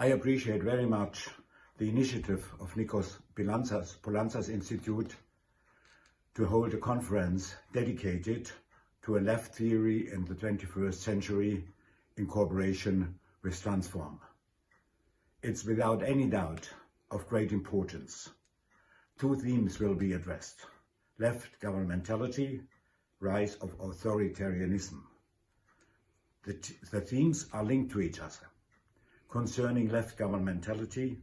I appreciate very much the initiative of Nikos Poulantzas, Poulantzas Institute to hold a conference dedicated to a left theory in the 21st century in cooperation with Transform. It's without any doubt of great importance. Two themes will be addressed. Left governmentality, rise of authoritarianism. The, the themes are linked to each other. Concerning left governmentality,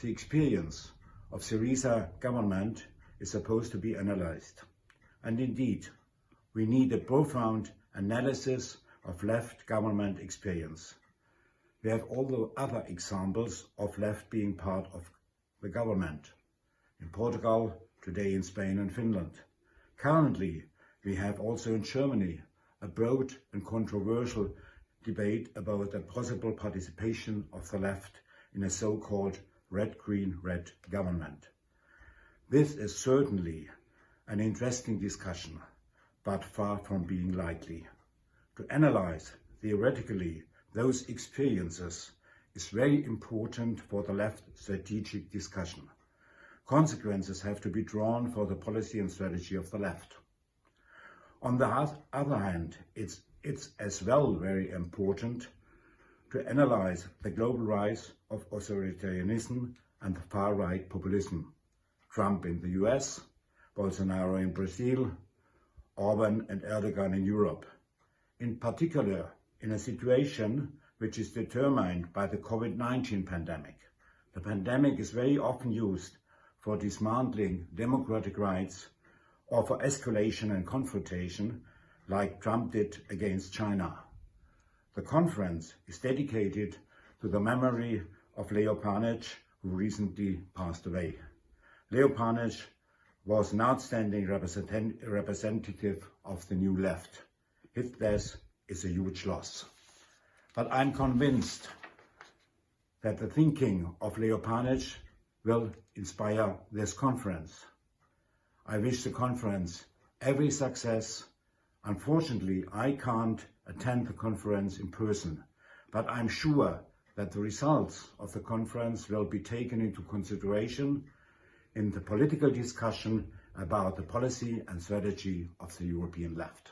the experience of Syriza government is supposed to be analyzed. And indeed, we need a profound analysis of left government experience. We have all the other examples of left being part of the government. In Portugal, today in Spain and Finland. Currently, we have also in Germany a broad and controversial debate about the possible participation of the left in a so-called red-green-red government. This is certainly an interesting discussion, but far from being likely. To analyze theoretically those experiences is very important for the left strategic discussion. Consequences have to be drawn for the policy and strategy of the left. On the other hand, it's, it's as well very important to analyze the global rise of authoritarianism and far-right populism. Trump in the US, Bolsonaro in Brazil, Orban and Erdogan in Europe. In particular, in a situation which is determined by the COVID-19 pandemic. The pandemic is very often used for dismantling democratic rights or for escalation and confrontation like Trump did against China. The conference is dedicated to the memory of Leo Panitch, who recently passed away. Leo Panitch was an outstanding representative of the new left. His death is a huge loss. But I'm convinced that the thinking of Leo Panitch will inspire this conference. I wish the conference every success. Unfortunately, I can't attend the conference in person, but I'm sure that the results of the conference will be taken into consideration in the political discussion about the policy and strategy of the European left.